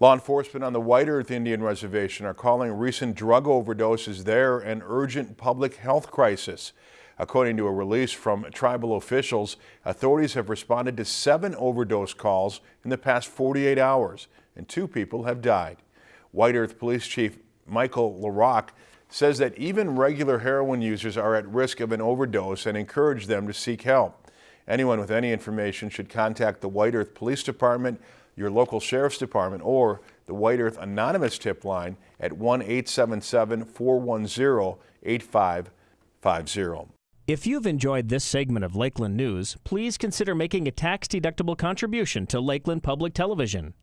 Law enforcement on the White Earth Indian Reservation are calling recent drug overdoses there an urgent public health crisis. According to a release from tribal officials, authorities have responded to seven overdose calls in the past 48 hours, and two people have died. White Earth Police Chief Michael LaRock says that even regular heroin users are at risk of an overdose and encourage them to seek help. Anyone with any information should contact the White Earth Police Department your local sheriff's department or the White Earth Anonymous tip line at 1-877-410-8550. If you've enjoyed this segment of Lakeland News, please consider making a tax-deductible contribution to Lakeland Public Television.